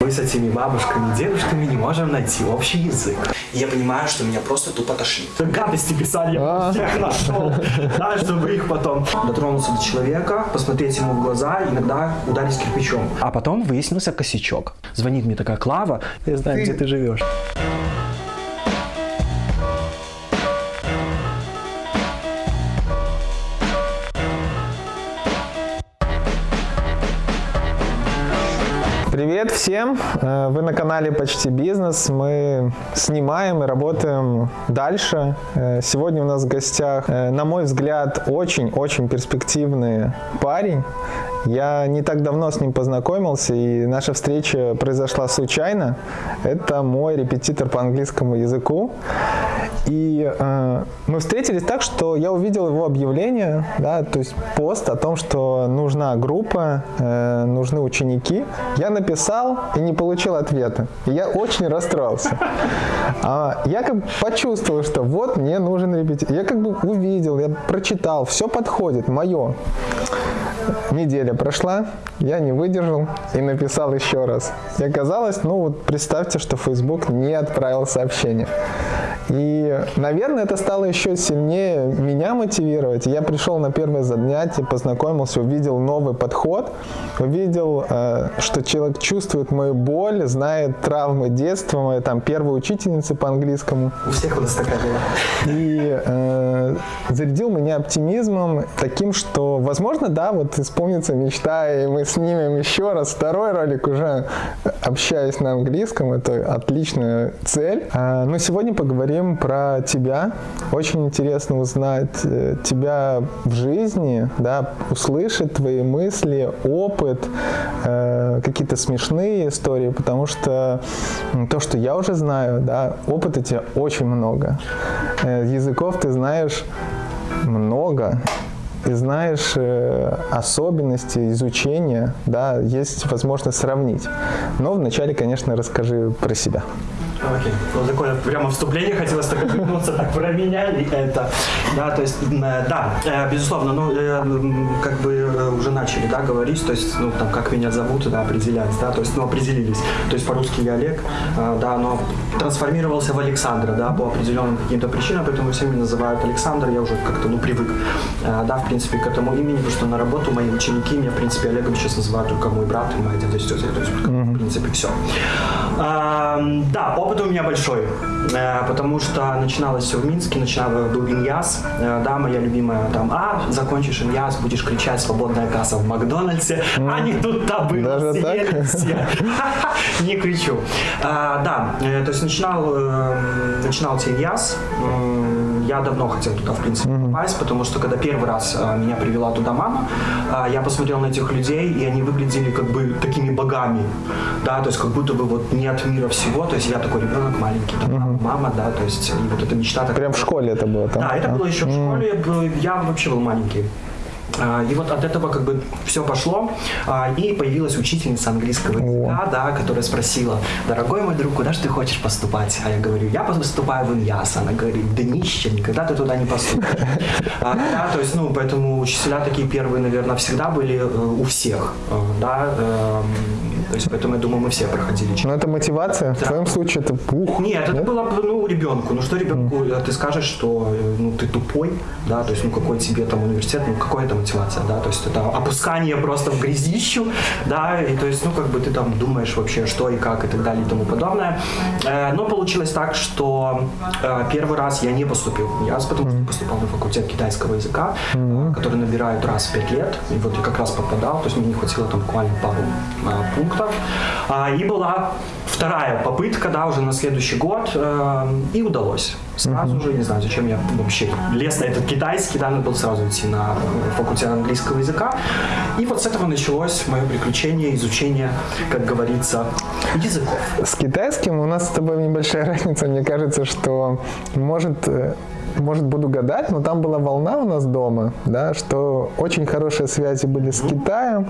Мы с этими бабушками, дедушками не можем найти общий язык. И я понимаю, что меня просто тупо тошнит. Гадости писали, я всех нашел. Да, чтобы их потом дотронуться до человека, посмотреть ему в глаза, иногда ударить кирпичом. А потом выяснился косячок. Звонит мне такая Клава, я знаю, где ты живешь. Привет всем! Э, Вы на канале Почти Бизнес. Мы снимаем и работаем дальше. Э, Сегодня у нас в гостях, э, на мой взгляд, очень-очень перспективный парень. Я не так давно с ним познакомился, и наша встреча произошла случайно. Это мой репетитор по английскому языку. И э, мы встретились так, что я увидел его объявление, да, то есть пост о том, что нужна группа, э, нужны ученики. Я написал и не получил ответа. И я очень расстроился. А я как бы почувствовал, что вот мне нужен репетитор. Я как бы увидел, я прочитал, все подходит, мое. Неделя прошла, я не выдержал и написал еще раз. И оказалось, ну вот представьте, что Facebook не отправил сообщение. И, наверное, это стало еще сильнее меня мотивировать. Я пришел на первое занятие, познакомился, увидел новый подход, увидел, э, что человек чувствует мою боль, знает травмы детства, моя там первая учительница по английскому. У всех у нас такая была. И э, зарядил меня оптимизмом таким, что, возможно, да, вот исполнится мечта, и мы снимем еще раз второй ролик, уже общаясь на английском, это отличная цель. А, но сегодня поговорим про тебя. Очень интересно узнать э, тебя в жизни, да, услышать твои мысли, опыт, э, какие-то смешные истории, потому что то, что я уже знаю, да, опыта тебя очень много. Э, языков ты знаешь много, и знаешь э, особенности изучения, да, есть возможность сравнить. Но вначале, конечно, расскажи про себя. Окей. Вот такое прямо вступление хотелось так вернуться, так про меня и это. Да, то есть, э, да, э, безусловно, ну, э, как бы уже начали, да, говорить, то есть, ну, там, как меня зовут, да, определять, да, то есть, ну, определились. То есть, по-русски я Олег, э, да, но трансформировался в Александра, да, по определенным каким-то причинам, поэтому все меня называют Александр, я уже как-то, ну, привык, да, в принципе, к этому имени, потому что на работу мои ученики меня, в принципе, Олегом сейчас называют только мой брат и моя дядя, тетя, то есть, в принципе, все. Да, опыт у меня большой, э, потому что начиналось все в Минске, начинал был Иньяс, э, да, моя любимая там, а, закончишь Иньяс, будешь кричать «свободная касса в Макдональдсе», а не тут-то было, Даже так? все. Не кричу. А, Да, э, то есть начинал, э, начинался Иньяс, М, я давно хотел туда, в принципе, попасть, потому что когда первый раз э, меня привела туда мама, э, я посмотрел на этих людей, и они выглядели как бы такими богами, да, то есть как будто бы вот не от мира всего, то есть я такой ребенок маленький, там, мама, да, то есть и вот эта мечта такая. Прям в школе это было там? Да, это было еще в школе, я вообще был маленький. А, И вот от этого как бы все пошло, а, и появилась учительница английского языка, да, которая спросила, дорогой мой друг, куда же ты хочешь поступать? А я говорю, я поступаю в Иньяс. Она говорит, да нище, никогда ты туда не поступишь. А, Да, то есть, ну, поэтому учителя такие первые, наверное, всегда были э, у всех, э, да, эм, то есть, поэтому, я думаю, мы все проходили Ну это мотивация, в твоем случае это ух. нет, это было бы, ну, ребенку. Ну, что ребенку, э, ты скажешь, что, э, ну, ты тупой, да, то есть, ну, какой тебе там университет, ну, какая это мотивация, да, то есть, это опускание просто в грязищу, да, и, то есть, ну, как бы ты там думаешь вообще, что и как, и так далее, и тому подобное. Э, но получилось так, что э, первый раз я не поступил. ЯС, потому что поступал на факультет китайского языка, который набирают раз в пять лет, и вот я как раз попадал, то есть, мне не хватило там буквально пару пунктов, А, и была вторая попытка, да, уже на следующий год, э, и удалось. Сразу же, не знаю, зачем я вообще лез на этот китайский, да, надо было сразу идти на факультет английского языка. И вот с этого началось мое приключение, изучение, как говорится, языков. С китайским у нас с тобой небольшая разница. Мне кажется, что может э, может, буду гадать, но там была волна у нас дома, да, что очень хорошие связи были с Китаем,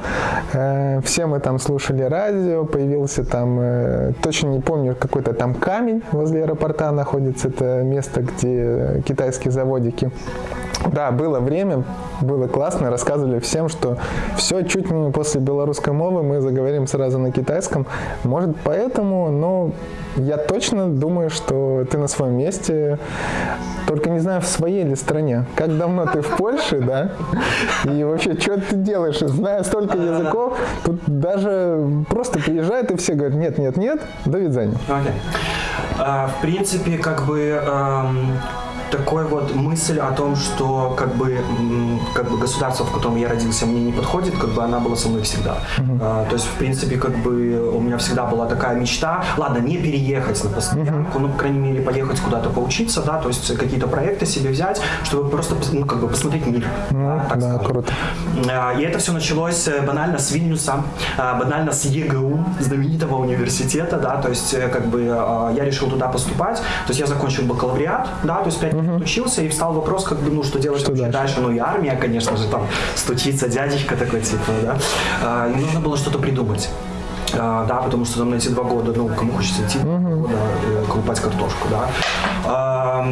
э, все мы там слушали радио, появился там, э, точно не помню, какой-то там камень возле аэропорта находится, это место, где китайские заводики. Да, было время, было классно, рассказывали всем, что все чуть не после белорусской мовы мы заговорим сразу на китайском. Может, поэтому, но я точно думаю, что ты на своем месте, только не знаю, в своей ли стране. Как давно ты в Польше, да? И вообще, что ты делаешь? Зная столько языков, тут даже просто приезжают и все говорят, нет, нет, нет, до видания. Okay. Uh, в принципе, как бы um такой вот мысль о том, что как бы, как бы государство, в котором я родился, мне не подходит, как бы она была со мной всегда. Uh-huh. А, то есть, в принципе, как бы у меня всегда была такая мечта, ладно, не переехать на постоянку, uh-huh. ну, по крайней мере, поехать куда-то поучиться, да, то есть какие-то проекты себе взять, чтобы просто, ну, как бы посмотреть мир. Uh-huh. так да, круто. А, и это все началось э, банально с Вильнюса, а, банально с ЕГУ, знаменитого университета, да, то есть, э, как бы а, я решил туда поступать, то есть я закончил бакалавриат, да, то есть 5 угу. учился, и встал вопрос, как бы, ну, что делать что дальше? дальше? Ну, и армия, конечно же, там стучится дядечка такой, типа, да. А, и нужно было что-то придумать. А, да, потому что там на эти два года, ну, кому хочется идти, uh-huh. да, э, колупать картошку, да. А,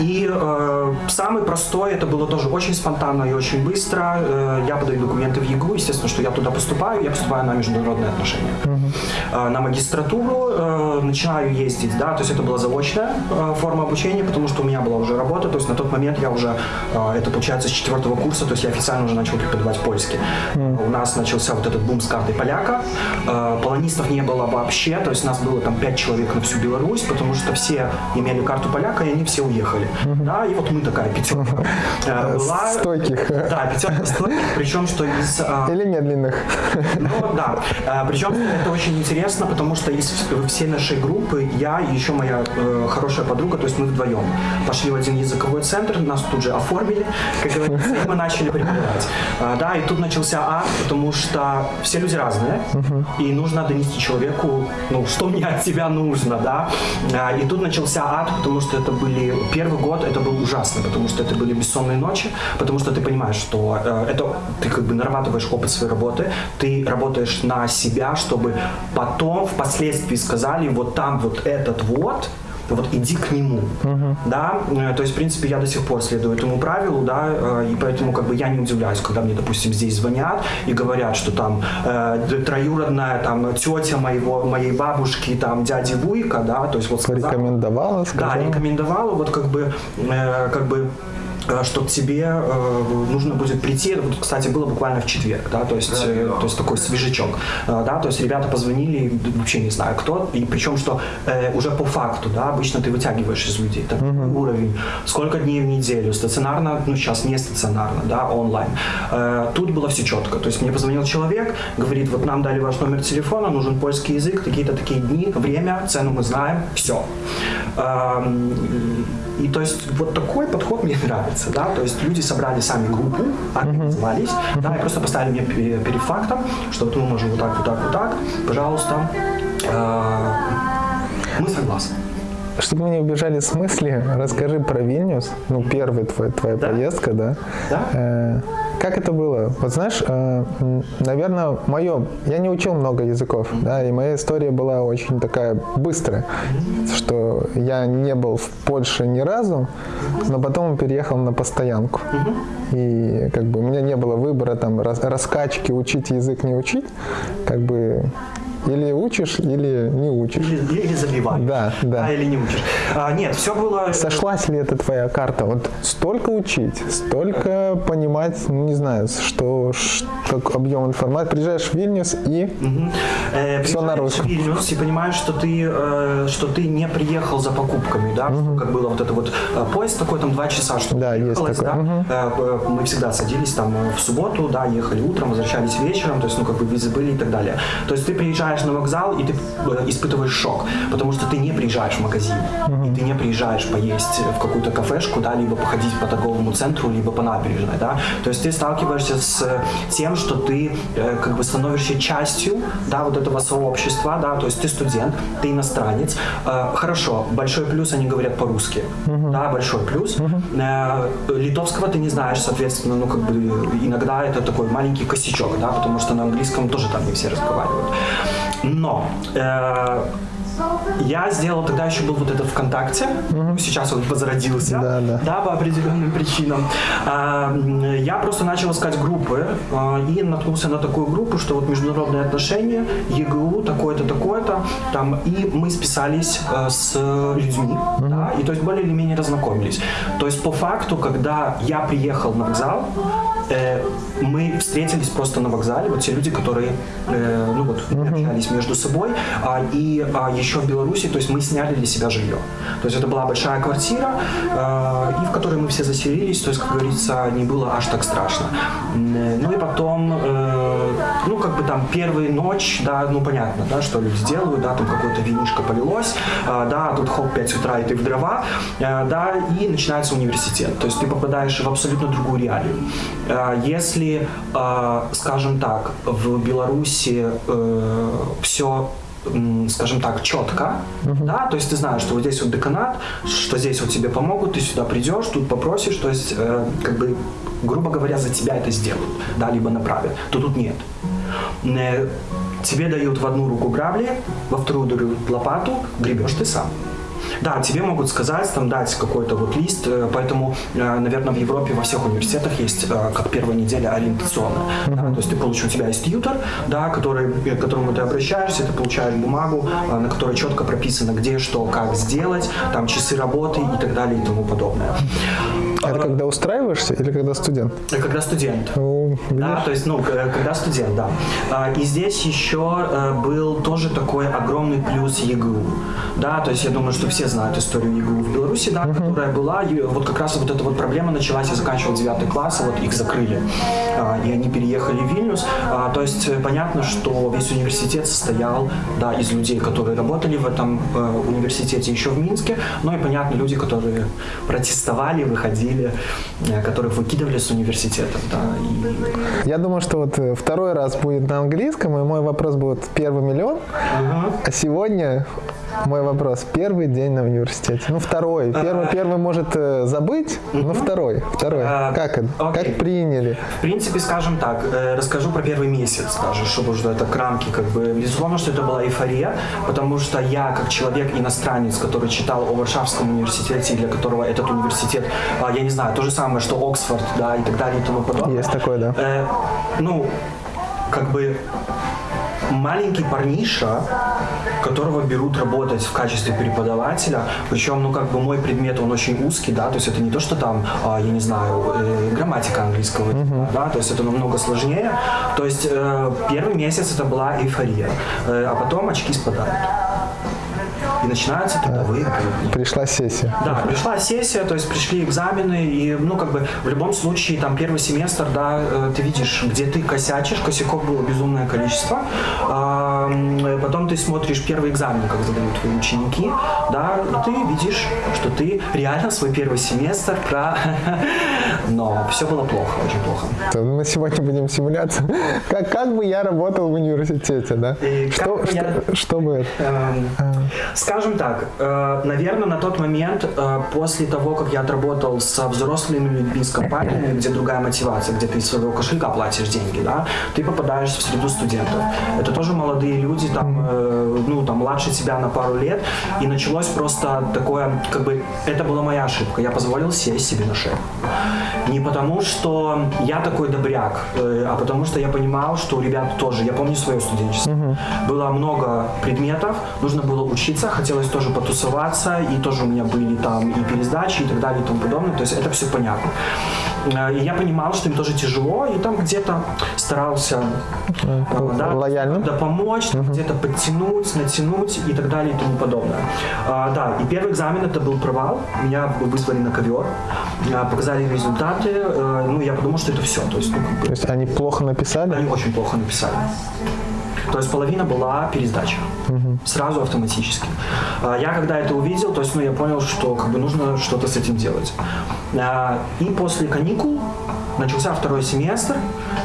и э, самый простой, это было тоже очень спонтанно и очень быстро. Э, я подаю документы в ЕГУ, естественно, что я туда поступаю, я поступаю на международные отношения. Uh-huh. Э, на магистратуру э, начинаю ездить, да, то есть это была заочная э, форма обучения, потому что у меня была уже работа, то есть на тот момент я уже, э, это получается с четвертого курса, то есть я официально уже начал преподавать польский. Uh-huh. У нас начался вот этот бум с картой поляка, э, полонистов не было вообще, то есть нас было там пять человек на всю Беларусь, потому что все имели карту поляка, и они все уехали. Да, и вот мы такая пятерка uh-huh. была. Стойких. Да, пятерка стойких, причем что из... Или медленных. Ну, да, причем это очень интересно, потому что из всей нашей группы я и еще моя э, хорошая подруга, то есть мы вдвоем пошли в один языковой центр, нас тут же оформили, как говорится, и мы начали преподавать. А, да, и тут начался ад, потому что все люди разные, и нужно донести человеку, ну, что мне от тебя нужно, да. А, и тут начался ад, потому что это были первый год, это был ужасно, потому что это были бессонные ночи, потому что ты понимаешь, что э, это ты как бы нарабатываешь опыт своей работы, ты работаешь на себя, чтобы потом впоследствии сказали, вот там вот этот вот, вот иди к нему, uh-huh. да, э, то есть, в принципе, я до сих пор следую этому правилу, да, э, и поэтому, как бы, я не удивляюсь, когда мне, допустим, здесь звонят и говорят, что там э, троюродная, там, тетя моего, моей бабушки, там, дяди Вуйка, да, то есть, вот сказала, Рекомендовала, сказала. Да, рекомендовала, вот, как бы, э, как бы, что к тебе э, нужно будет прийти. Вот, кстати, было буквально в четверг, да, то есть, э, то есть такой свежачок, э, да, то есть ребята позвонили, вообще не знаю кто, и причем что э, уже по факту, да, обычно ты вытягиваешь из людей так, угу. уровень, сколько дней в неделю, стационарно, ну сейчас не стационарно, да, онлайн. Э, тут было все четко, то есть мне позвонил человек, говорит, вот нам дали ваш номер телефона, нужен польский язык, такие-то такие дни, время, цену мы знаем, все. Э, и то есть вот такой подход мне нравится, да, то есть люди собрали сами группу, организовались, uh-huh. да, и просто поставили мне перед фактом, что вот мы можем вот так, вот так, вот так, пожалуйста, э, мы согласны. Чтобы мы не убежали с мысли, расскажи про Вильнюс, ну, первая твоя, твоя да? поездка, да? Да. Э, как это было? Вот знаешь, э, наверное, мое, я не учил много языков, да, и моя история была очень такая быстрая, что я не был в Польше ни разу, но потом переехал на постоянку. И как бы у меня не было выбора там раскачки, учить язык, не учить, как бы или учишь, или не учишь. Или, или забиваешь. Да, да. А, или не учишь. А, нет, все было... Сошлась ли это твоя карта? Вот столько учить, столько понимать, ну, не знаю, что, что объем информации. Приезжаешь в Вильнюс и угу. э, все на русском. в Вильнюс и понимаешь, что ты, э, что ты не приехал за покупками, да? Угу. Как было вот это вот э, поезд такой, там два часа, что Да, есть такой. Да? Угу. Э, мы всегда садились там в субботу, да, ехали утром, возвращались вечером, то есть, ну, как бы визы были и так далее. То есть ты приезжаешь приезжаешь на вокзал, и ты э, испытываешь шок, потому что ты не приезжаешь в магазин, и ты не приезжаешь поесть в какую-то кафешку, да, либо походить по торговому центру, либо по набережной, да. То есть ты сталкиваешься с тем, что ты э, как бы становишься частью, да, вот этого сообщества, да, то есть ты студент, ты иностранец. Э, хорошо, большой плюс, они говорят по-русски, uh-huh. да, большой плюс. Uh-huh. Литовского ты не знаешь, соответственно, ну, как бы иногда это такой маленький косячок, да, потому что на английском тоже там не все разговаривают. Но э, я сделал, тогда еще был вот этот ВКонтакте, угу. сейчас он возродился, да, да. да, по определенным причинам. А, я просто начал искать группы а, и наткнулся на такую группу, что вот международные отношения, ЕГУ, такое-то, такое-то, там, и мы списались а, с людьми, угу. да, и то есть более или менее разнакомились. То есть по факту, когда я приехал на вокзал, э, мы встретились просто на вокзале, вот те люди, которые, э, ну вот, uh-huh. общались между собой, а, и а, еще в Беларуси, то есть мы сняли для себя жилье. То есть это была большая квартира, э, и в которой мы все заселились, то есть, как говорится, не было аж так страшно. Ну и потом, э, ну как бы там первая ночь, да, ну понятно, да, что люди делают, да, там какое-то винишко полилось, э, да, тут хоп, 5 утра и ты в дрова, э, да, и начинается университет. То есть ты попадаешь в абсолютно другую реалию. Э, если а, скажем так, в Беларуси э, все скажем так, четко, uh-huh. да, то есть ты знаешь, что вот здесь вот деканат, что здесь вот тебе помогут, ты сюда придешь, тут попросишь, то есть, э, как бы, грубо говоря, за тебя это сделают, да, либо направят, то тут нет. Э, тебе дают в одну руку грабли, во вторую дают лопату, гребешь ты сам. Да, тебе могут сказать, там, дать какой-то вот лист, э, поэтому, э, наверное, в Европе во всех университетах есть, как первая неделя, ориентационная. Uh-huh. Да, то есть ты получишь, у тебя есть тьютер, да, который, к которому ты обращаешься, ты получаешь бумагу, на которой четко прописано, где, что, как сделать, там часы работы и так далее и тому подобное. Это когда устраиваешься или когда студент? Когда студент. О, да, то есть, ну, когда студент, да. А, и здесь еще был тоже такой огромный плюс ЕГУ. Да, то есть я думаю, что все знают историю ЕГУ в Беларуси, да, uh-huh. которая была, и вот как раз вот эта вот проблема началась, я заканчивал 9 класс, и вот их закрыли, а, и они переехали в Вильнюс, а, то есть э, понятно, что весь университет состоял, да, из людей, которые работали в этом э, университете еще в Минске, но и понятно, люди, которые протестовали, выходили, э, которых выкидывали с университетов, да. И... Я думаю, что вот второй раз будет на английском, и мой вопрос будет первый миллион, uh-huh. а сегодня мой вопрос. Первый день на университете. Ну, второй. Первый, первый может э, забыть, но второй. Второй. А, как это? Как приняли? В принципе, скажем так, э, расскажу про первый месяц даже, чтобы уже это крамки как бы. Безусловно, что это была эйфория, потому что я, как человек-иностранец, который читал о Варшавском университете, для которого этот университет, а, я не знаю, то же самое, что Оксфорд, да, и так далее и тому подобное. Есть такое, да. Э, ну, как бы маленький парниша, которого берут работать в качестве преподавателя, причем, ну, как бы мой предмет, он очень узкий, да, то есть это не то, что там, а, я не знаю, э, грамматика английского, uh-huh. да, то есть это намного сложнее. То есть э, первый месяц это была эйфория, э, а потом очки спадают и начинаются трудовые будни. Пришла сессия. Да, пришла сессия, то есть пришли экзамены, и, ну, как бы, в любом случае, там, первый семестр, да, ты видишь, где ты косячишь, косяков было безумное количество, потом ты смотришь первый экзамен, как задают твои ученики, да, ты видишь, что ты реально свой первый семестр про... Но все было плохо, очень плохо. Мы сегодня будем симуляцию. Как, как бы я работал в университете, да? что, бы что, я... что бы это? Эм, Скажем так, э, наверное, на тот момент, э, после того, как я отработал со взрослыми людьми, с компаниями, где другая мотивация, где ты из своего кошелька платишь деньги, да, ты попадаешь в среду студентов. Это тоже молодые люди, там, э, ну, там, младше тебя на пару лет, и началось просто такое, как бы, это была моя ошибка, я позволил сесть себе на шею. Не потому, что я такой добряк, а потому что я понимал, что у ребят тоже, я помню свое студенчество, было много предметов, нужно было учиться, хотелось тоже потусоваться, и тоже у меня были там и пересдачи, и так далее, и тому подобное. То есть это все понятно. Э, и я понимал, что им тоже тяжело, и там где-то старался э, да, лояльно да, помочь, угу. где-то подтянуть, натянуть и так далее и тому подобное. А, да, и первый экзамен это был провал. Меня вызвали на ковер, а, показали результаты. А, ну, я подумал, что это все. То есть, ну, как бы, То есть они плохо написали? Они очень плохо написали. То есть половина была пересдача. Сразу автоматически. А, Я когда это увидел, то есть, ну, я понял, что как бы нужно что-то с этим делать. А, И после каникул начался второй семестр,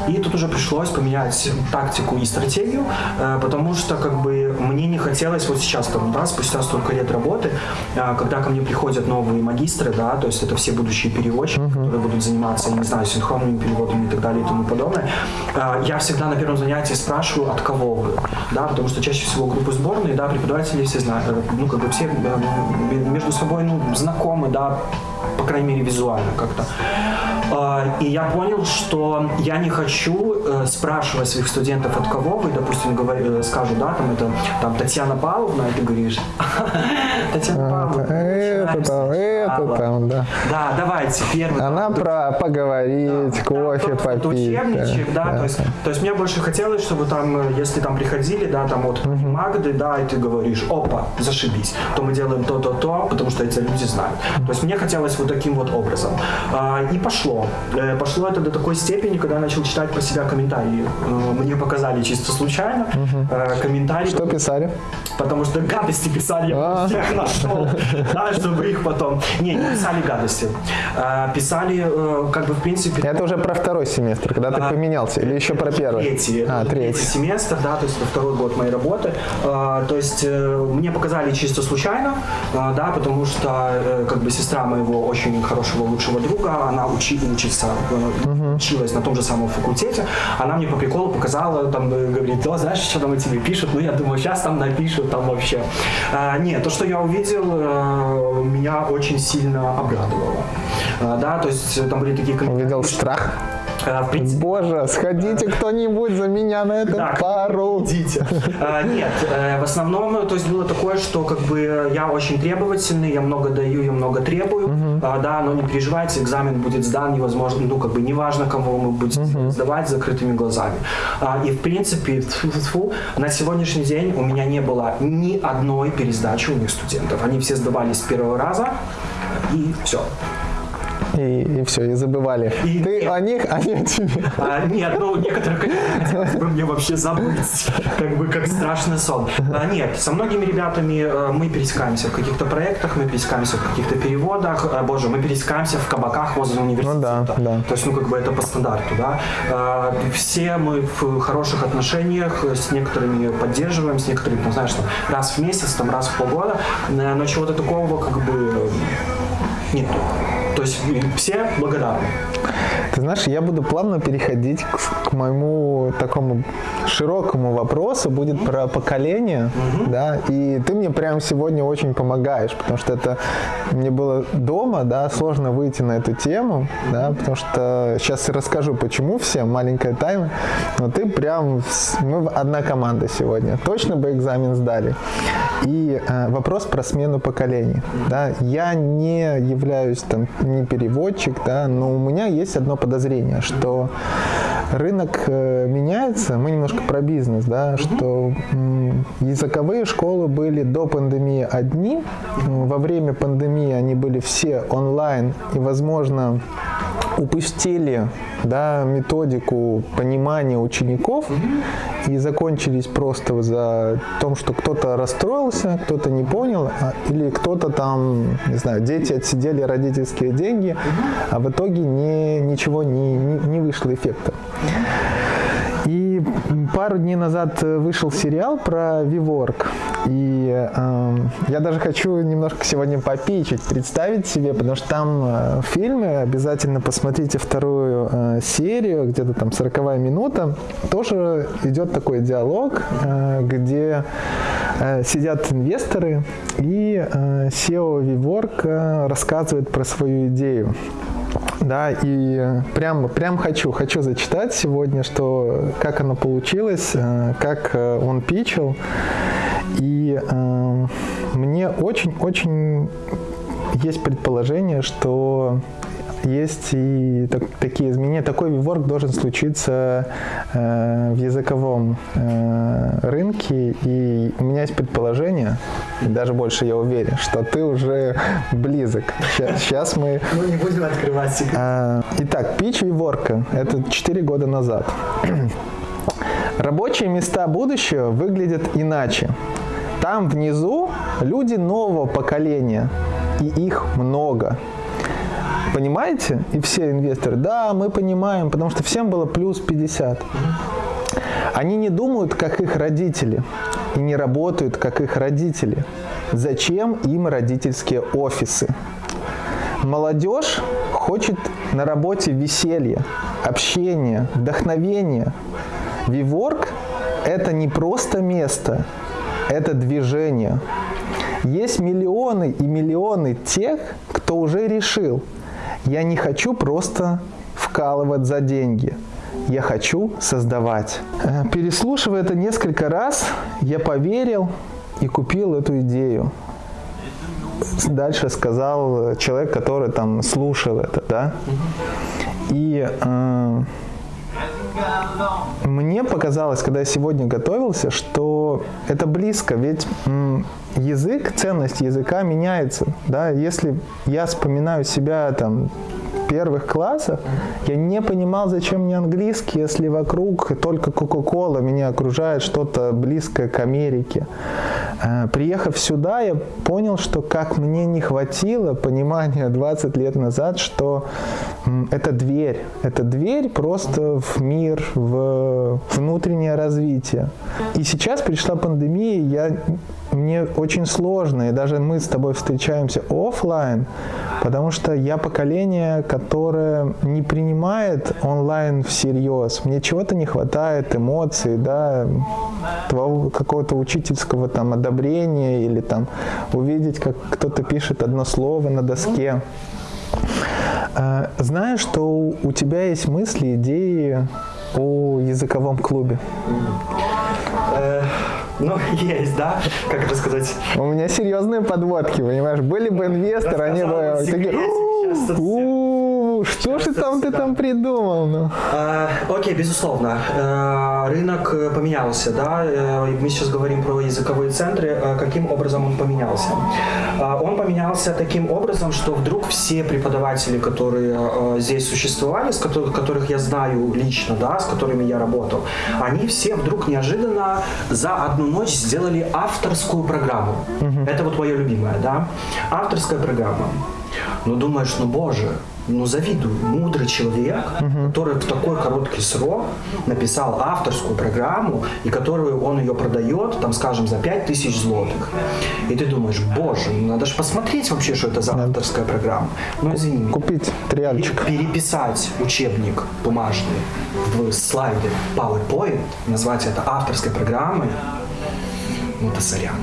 и тут уже пришлось поменять тактику и стратегию, э, потому что как бы мне не хотелось вот сейчас там, да, спустя столько лет работы, э, когда ко мне приходят новые магистры, да, то есть это все будущие переводчики, которые будут заниматься, я не знаю, синхронными переводами и так далее и тому подобное, э, я всегда на первом занятии спрашиваю, от кого вы, да, потому что чаще всего группы сборные, да, преподаватели все знают, ну, как бы все между собой, ну, знакомы, да, по крайней мере, визуально как-то. А, И я понял, что я не хочу э, спрашивать своих студентов, от кого вы, допустим, говорю, э, скажу, да, там это там Татьяна Павловна, и ты говоришь, Татьяна Павловна, Это там, это сначала». там, да. Да, давайте, первый. Она про поговорить, кофе попить. да, то есть, то есть мне больше хотелось, чтобы там, э, если там приходили, да, там вот Магды, да, и ты говоришь, опа, зашибись, то мы делаем то-то-то, потому что эти люди знают. То есть мне хотелось вот таким вот образом. А, И пошло. Э, Пошло это до такой степени, когда я начал читать про себя комментарии. Э, Мне показали чисто случайно э, комментарии. Что писали? Потому что гадости писали, я А. всех нашел, да, чтобы их потом... Не, не писали гадости. Писали, э, как бы, в принципе... Это уже про второй семестр, когда ты А, поменялся, или еще про первый? Третий. А, третий. семестр, да, то есть второй год моей работы. То есть э, мне показали чисто случайно, да, потому что э, как бы сестра моего очень хорошего лучшего друга, она учи, учится, э, училась на том же самом факультете, она мне по приколу показала, там, э, говорит, да, знаешь, что там о тебе пишут? Ну, я думаю, сейчас там напишут, там вообще. А, Нет, то, что я увидел, э, меня очень сильно обрадовало. А, Да, то есть там были такие комментарии. Увидел страх. Принципе, Боже, сходите кто-нибудь за меня на эту Да, пару. Идите. А, Нет, э, в основном, то есть было такое, что как бы я очень требовательный, я много даю, я много требую, А, да, но не переживайте, экзамен будет сдан, невозможно, ну как бы неважно, кого мы будем сдавать с закрытыми глазами. А, И в принципе, тьфу-тьфу, на сегодняшний день у меня не было ни одной пересдачи у моих студентов. Они все сдавались с первого раза, и все. И, все, и забывали. И- Ты о них, они о тебе. А, нет, ну некоторых, конечно, бы мне вообще забыть, как бы как страшный сон. А, нет, со многими ребятами э, мы пересекаемся в каких-то проектах, мы пересекаемся в каких-то переводах, А, боже, мы пересекаемся в кабаках возле университета. Ну да, да. То есть, ну как бы это по стандарту, да. А, все мы в хороших отношениях, с некоторыми поддерживаем, с некоторыми, там, знаешь, там, раз в месяц, там, раз в полгода, Э, но чего-то такого как бы нет. То есть все благодарны. Ты знаешь, я буду плавно переходить к, к моему такому широкому вопросу, будет про поколение, да, и ты мне прямо сегодня очень помогаешь, потому что это мне было дома, да, сложно выйти на эту тему, да, потому что сейчас расскажу, почему всем, маленькая тайна, но ты прям, мы одна команда сегодня, точно бы экзамен сдали. И э, вопрос про смену поколений, да, я не являюсь там не переводчик, да, но у меня есть одно подозрение, что рынок э, меняется, мы немножко про бизнес, да, что языковые школы были до пандемии одни, во время пандемии они были все онлайн, и, возможно, упустили да, методику понимания учеников и закончились просто за том, что кто-то расстроился, кто-то не понял, а- или кто-то там, не знаю, дети отсидели родительские деньги, а в итоге не, ничего не, не, не вышло эффекта. И пару дней назад э, вышел сериал про WeWork. И эм, я даже хочу немножко сегодня попичить, представить себе, потому что там э, в обязательно посмотрите вторую э, серию, где-то там 40 минута, тоже идет такой диалог, э, где э, сидят инвесторы, и э, SEO WeWork э, рассказывает про свою идею. Да, и прям, прям хочу, хочу зачитать сегодня, что как оно получилось, э, как э, он пичил. И э, мне очень-очень есть предположение, что есть и так- такие изменения. Такой виворк должен случиться э, в языковом э, рынке. И у меня есть предположение, и даже больше я уверен, что ты уже близок. Сейчас мы Ну, не будем открывать секрет. а, Итак, пич Виворка. Это 4 года назад. Рабочие места будущего выглядят иначе. Там внизу люди нового поколения, и их много. Понимаете? И все инвесторы, да, мы понимаем, потому что всем было плюс 50. Они не думают, как их родители, и не работают, как их родители. Зачем им родительские офисы? Молодежь хочет на работе веселья, общения, вдохновения. Виворк – это не просто место, это движение. Есть миллионы и миллионы тех, кто уже решил, я не хочу просто вкалывать за деньги, я хочу создавать. Э, переслушивая это несколько раз, я поверил и купил эту идею. Дальше сказал человек, который там слушал это, да. И э, мне показалось, когда я сегодня готовился, что это близко, ведь язык, ценность языка меняется. Да? Если я вспоминаю себя там первых классах я не понимал, зачем мне английский, если вокруг только Кока-Кола меня окружает что-то близкое к Америке. Э, приехав сюда, я понял, что как мне не хватило понимания 20 лет назад, что это дверь. Это дверь просто в мир, в внутреннее развитие. И сейчас пришла пандемия, я мне очень сложно, и даже мы с тобой встречаемся офлайн, потому что я поколение, которое не принимает онлайн всерьез. Мне чего-то не хватает, эмоций, да, какого-то учительского там одобрения или там увидеть, как кто-то пишет одно слово на доске. А, знаешь, что у тебя есть мысли, идеи о языковом клубе? Ну, есть, да, как это сказать. У меня серьезные подводки, понимаешь? Были бы инвесторы, они бы такие, что же там ты там придумал? Ну? А, окей, безусловно. А, рынок э, поменялся, да. Э, мы сейчас говорим про языковые центры. А каким образом он поменялся? Он поменялся таким образом, что вдруг все преподаватели, которые здесь существовали, с которых, которых я знаю лично, да, с которыми я работал, они все вдруг неожиданно за одну ночь сделали авторскую программу. Угу. Это вот моя любимая, да. Авторская программа. Ну думаешь, ну боже, ну, завидую. Мудрый человек, угу. который в такой короткий срок написал авторскую программу, и которую он ее продает, там, скажем, за 5000 злотых. И ты думаешь, боже, ну надо же посмотреть вообще, что это за авторская программа. Ну, извини. Купить триальчик. Переписать учебник бумажный в слайде PowerPoint, назвать это авторской программой, ну, это сорян.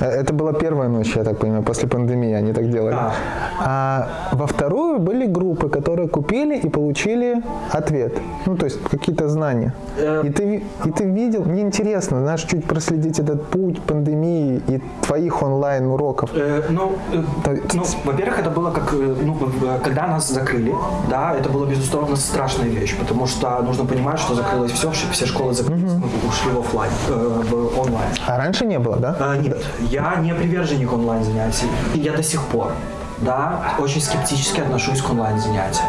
Э, это была первая ночь, я так понимаю, после пандемии они так делали. Да. А во вторую были группы, которые купили и получили ответ. Ну, то есть какие-то знания. Э... И, ты, и ты видел, мне интересно, знаешь, чуть проследить этот путь пандемии и твоих онлайн-уроков. Э, ну, э, ну, во-первых, это было как, э, ну, когда нас закрыли, да, это было, безусловно, страшная вещь, потому что нужно понимать, что закрылось все, все школы закрылись, угу. ушли в офлайн, э, в онлайн. А раньше не было, да? Э, нет, я не приверженник онлайн-занятий. Я до сих пор да, очень скептически отношусь к онлайн-занятиям.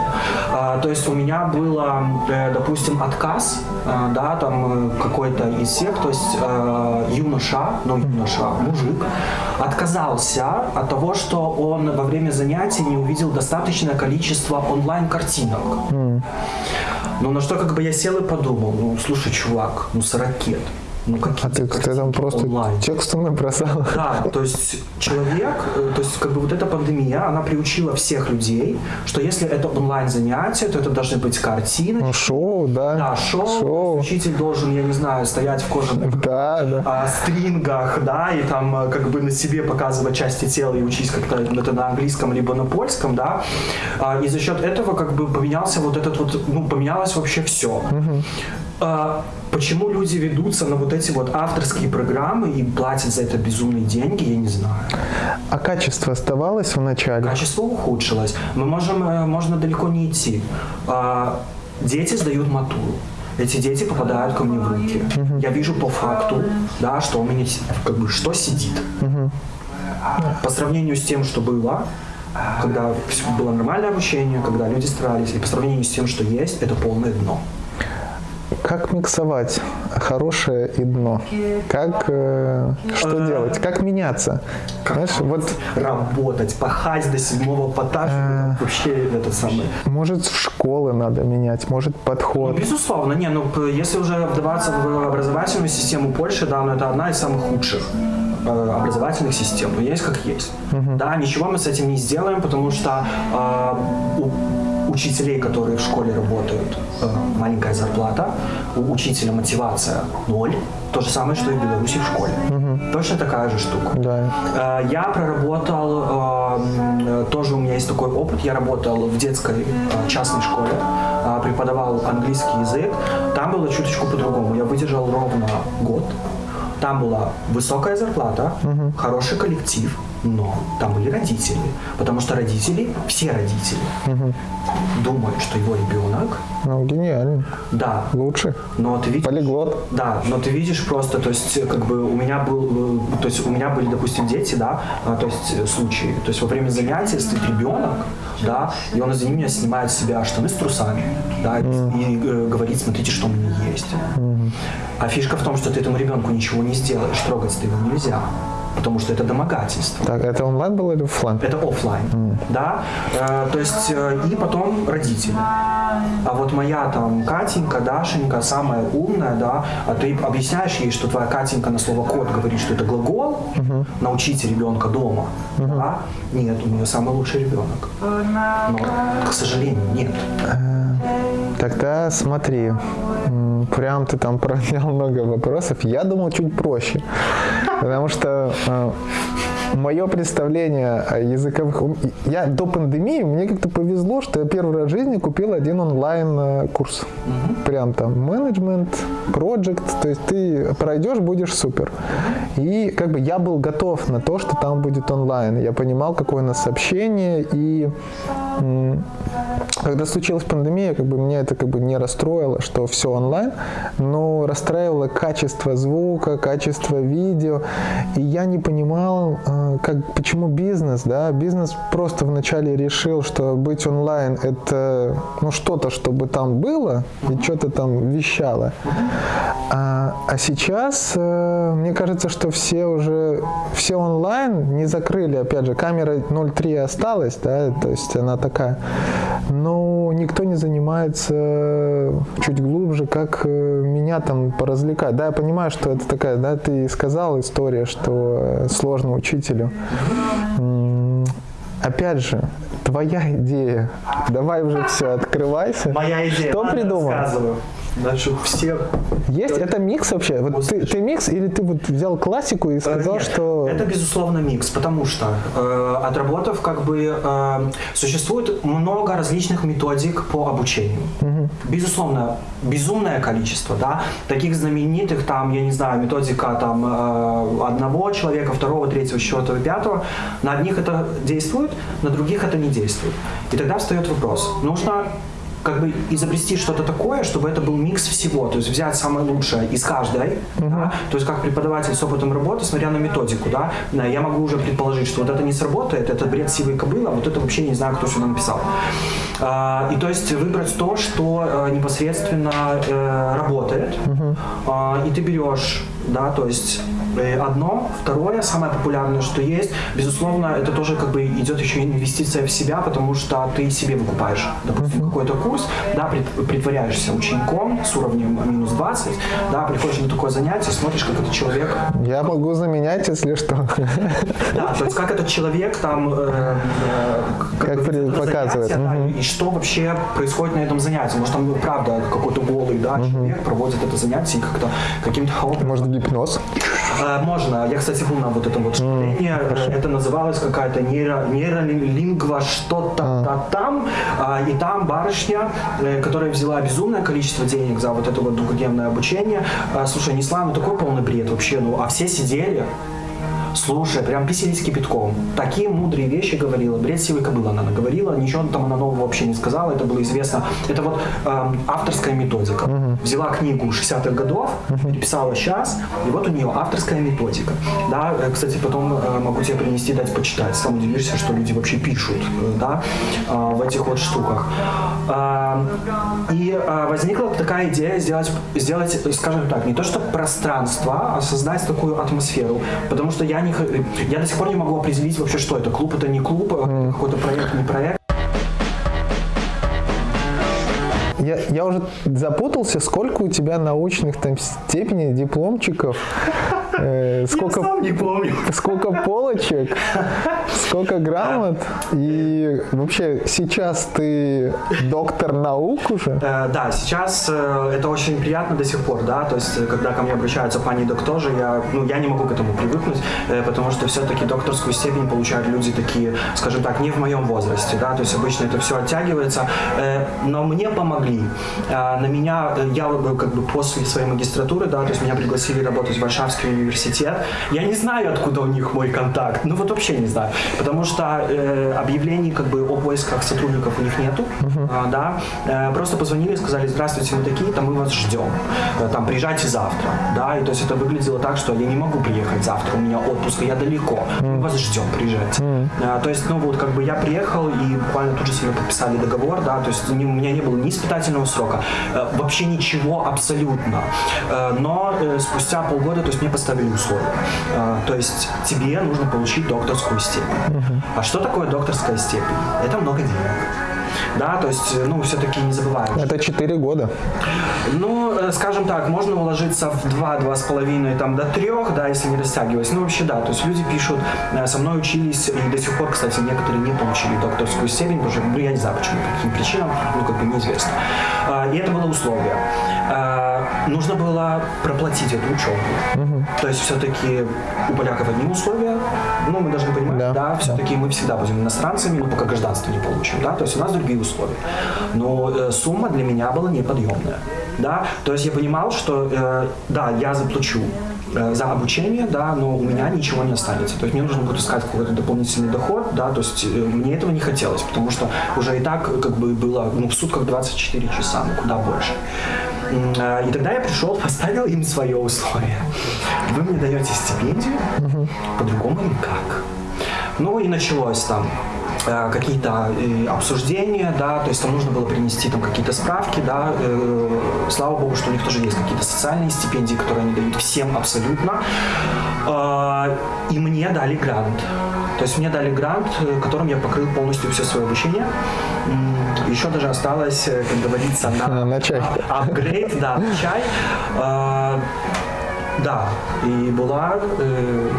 А, то есть у меня было, э, допустим, отказ, э, да, там э, какой-то из всех, то есть юноша, ну юноша, мужик, отказался от того, что он во время занятий не увидел достаточное количество онлайн-картинок. Mm. Ну, на что как бы я сел и подумал, ну, слушай, чувак, ну, с ракет, ну, а ты, ты там просто онлайн. текстом набросал? Да, то есть человек, э, то есть как бы вот эта пандемия, она приучила всех людей, что если это онлайн занятие, то это должны быть картины. Ну, шоу, да. Да, шоу. шоу. Учитель должен, я не знаю, стоять в кожаных да, да. А, стрингах, да, и там э, как бы на себе показывать части тела и учить как-то это на английском либо на польском, да. А, и за счет этого как бы поменялся вот этот вот, ну, поменялось вообще все. Угу. Почему люди ведутся на вот эти вот авторские программы и платят за это безумные деньги, я не знаю. А качество оставалось в начале? Качество ухудшилось. Мы можем, э, можно далеко не идти. А, дети сдают матуру. Эти дети попадают ко мне в руки. Угу. Я вижу по факту, да, что у меня как бы что сидит. Угу. По сравнению с тем, что было, когда было нормальное обучение, когда люди старались, и по сравнению с тем, что есть, это полное дно как миксовать хорошее и дно? Как, э, что Э, делать? Как меняться? Знаешь, вот Работать, пахать до седьмого пота, чтобы вообще этот самый... может в школы надо менять, может Ну, подход. безусловно, не, ну если уже вдаваться в образовательную систему Польши, да, ну это одна из самых худших э, образовательных систем, но есть как есть. Да, ничего мы с этим не сделаем, потому что э, у учителей, которые в школе работают, э, маленькая зарплата, у учителя мотивация ноль, то же самое, что и в Беларуси в школе. Точно такая же штука. Да. Э, Я проработал, э, м, э, тоже у меня есть такой опыт, я работал в детской частной школе, преподавал английский язык. Там было чуточку по-другому. Я выдержал ровно год. Там была высокая зарплата, хороший коллектив, но там были родители. Потому что родители, все родители, думают, что его ребенок, Ну, гениально. да, Лучше. но ты видишь... Полиглот. Да, но ты видишь просто, то есть, э, как бы у меня был, э, то есть у меня были, допустим, дети, да, а, то есть э, случаи, то есть во время занятия стоит ребенок, да, и он из-за меня снимает с себя штаны с трусами, да, и э, говорит, смотрите, что у меня есть. А фишка в том, что ты этому ребенку ничего не сделаешь, трогать ты его нельзя, потому что это домогательство. Так, это онлайн было или офлайн? Это офлайн, да. Э, то есть э, и потом родители. А вот моя там Катенька, Дашенька, самая умная, да, а ты объясняешь ей, что твоя Катенька на слово кот говорит, что это глагол, научите ребенка дома, да? Нет, у нее самый лучший ребенок. Но, к сожалению, нет. Тогда смотри, прям ты там поднял много вопросов. Я думал чуть проще, потому что мое представление о языковых... Я до пандемии, мне как-то повезло, что я первый раз в жизни купил один онлайн-курс. Прям там менеджмент, проект, то есть ты пройдешь, будешь супер. И как бы я был готов на то, что там будет онлайн. Я понимал, какое у нас общение, и когда случилась пандемия, как бы меня это как бы не расстроило, что все онлайн, но расстраивало качество звука, качество видео, и я не понимал, э, как, почему бизнес, да, бизнес просто вначале решил, что быть онлайн это, ну, что-то, чтобы там было, и что-то там вещало, а, а сейчас, э, мне кажется, что все уже, все онлайн не закрыли, опять же, камера 0.3 осталась, да, то есть она такая, но никто не занимается чуть глубже, как э, меня там поразвлекать. Да, я понимаю, что это такая, да, ты сказал история, что э, сложно учителю. Опять же, твоя идея. Давай уже все, открывайся. Моя идея. Что Ладно, придумал? Рассказываю. Значит, все Есть это микс вообще? Вот ты, ты микс или ты вот взял классику и сказал, Нет, что Это, безусловно, микс, потому что, э, отработав, как бы, э, существует много различных методик по обучению. Безусловно, безумное количество, да, таких знаменитых, там, я не знаю, методика там э, одного человека, второго, третьего, четвертого, пятого, на одних это действует, на других это не действует. И тогда встает вопрос, нужно как бы изобрести что-то такое, чтобы это был микс всего, то есть взять самое лучшее из каждой, да, то есть как преподаватель с опытом работы, смотря на методику, да, да, я могу уже предположить, что вот это не сработает, это бред сивой кобылы, а вот это вообще не знаю, кто сюда написал. А, и то есть выбрать то, что э, непосредственно э, работает, А, и ты берешь, да, то есть одно, второе, самое популярное, что есть, безусловно, это тоже как бы идет еще инвестиция в себя, потому что ты себе выкупаешь, допустим, какой-то курс, да, прит- притворяешься учеником с уровнем минус 20, да, приходишь на такое занятие, смотришь, как этот человек я могу заменять, если что. да, то есть как этот человек там э, э, Как бы показывает, да, и что вообще происходит на этом занятии. Может там правда какой-то голый да, человек проводит это занятие и как-то каким-то Может, гипноз? Э, Можно. Я, кстати, был на вот этом вот школении. Э, Это называлось какая-то нейро, нейролингва что-то та- там. А, И там барышня, э, которая взяла безумное количество денег за вот это вот двухдневное обучение, слушай, несла ну такой полный бред вообще. Ну, а все сидели, Слушай, прям бесились кипятком. Такие мудрые вещи говорила. Бред силы кобыла она говорила. Ничего там она нового вообще не сказала. Это было известно. Это вот э, авторская методика. Взяла книгу 60-х годов, переписала сейчас, и вот у нее авторская методика. Да, э, кстати, потом э, могу тебе принести, дать почитать. Сам удивишься, что люди вообще пишут, э, да, э, в этих вот штуках. Э, и э, возникла такая идея сделать, сделать, скажем так, не то что пространство, а создать такую атмосферу. Потому что я, не, х- я до сих пор не могу определить вообще, что это. Клуб это не клуб, а какой-то проект, не проект. Я, я уже запутался, сколько у тебя научных там степеней, дипломчиков, э, сколько, Я сам не помню. сколько полочек, сколько грамот. И вообще сейчас ты доктор наук уже? Э, да, сейчас э, это очень приятно до сих пор, да, то есть э, когда ко мне обращаются пани доктор, я, ну, я не могу к этому привыкнуть, э, потому что все-таки докторскую степень получают люди такие, скажем так, не в моем возрасте, да, то есть обычно это все оттягивается, э, но мне помогли. Э, на меня, э, я э, как бы после своей магистратуры, да, то есть меня пригласили работать в Варшавский университет. Я не знаю, откуда у них мой контакт, ну вот вообще не знаю, потому что э, объявлений как бы о поисках сотрудников у них нету, а, да, Э, просто позвонили и сказали, здравствуйте, мы такие-то, мы вас ждем, Э, там, приезжайте завтра, да, и то есть это выглядело так, что я не могу приехать завтра, у меня отпуск, я далеко, мы вас ждем, приезжайте. Э, То есть, ну вот, как бы я приехал и буквально тут же мной подписали договор, да, то есть у меня не было ни испытательного срока, э, вообще ничего абсолютно, Э, но э, спустя полгода, то есть мне поставили условия, то есть тебе нужно получить докторскую степень. А что такое докторская степень? Это много денег. Да, то есть, ну, все-таки не забываем. Это 4 года. Ну, э, скажем так, можно уложиться в 2-2,5 там, до 3, да, если не растягиваясь. Ну, вообще, да, то есть люди пишут, э, со мной учились, и до сих пор, кстати, некоторые не получили докторскую степень, потому что, ну, я не знаю, почему, по каким причинам, ну, как бы неизвестно. А, И это было условие. А, Нужно было проплатить эту учебу. То есть все-таки у поляков одни условия, ну, мы должны понимать, Да, да, все-таки мы всегда будем иностранцами, ну, пока гражданство не получим, да, то есть у нас другие условия. Но э, сумма для меня была неподъемная, да, то есть я понимал, что, э, да, я заплачу э, за обучение, да, но у меня ничего не останется. То есть мне нужно будет искать какой-то дополнительный доход, да, то есть э, мне этого не хотелось, потому что уже и так как бы было, ну, в сутках 24 часа, ну, куда больше. Э, И тогда я пришел, поставил им свое условие. Вы мне даете стипендию, по-другому никак. Ну и началось там э, какие-то э, обсуждения, да, то есть там нужно было принести там какие-то справки, да, э, слава богу, что у них тоже есть какие-то социальные стипендии, которые они дают всем абсолютно, Э, и мне дали грант. То есть мне дали грант, которым я покрыл полностью все свое обучение. Еще даже осталось, э, как говорится, на, А, на чай. а- апгрейд, да, на чай. Э, Да, и была э,